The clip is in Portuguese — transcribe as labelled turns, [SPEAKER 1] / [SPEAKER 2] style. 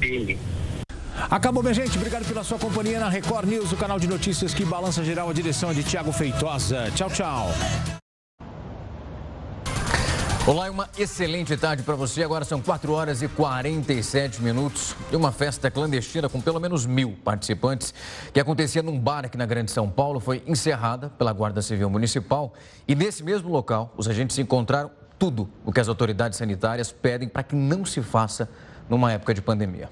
[SPEAKER 1] dele.
[SPEAKER 2] Acabou, minha gente. Obrigado pela sua companhia na Record News, o canal de notícias que balança geral. A direção de Tiago Feitosa. Tchau, tchau.
[SPEAKER 3] Olá e uma excelente tarde para você. Agora são 4 horas e 47 minutos de uma festa clandestina com pelo menos mil participantes que acontecia num bar aqui na Grande São Paulo. Foi encerrada pela Guarda Civil Municipal e nesse mesmo local os agentes encontraram tudo o que as autoridades sanitárias pedem para que não se faça numa época de pandemia.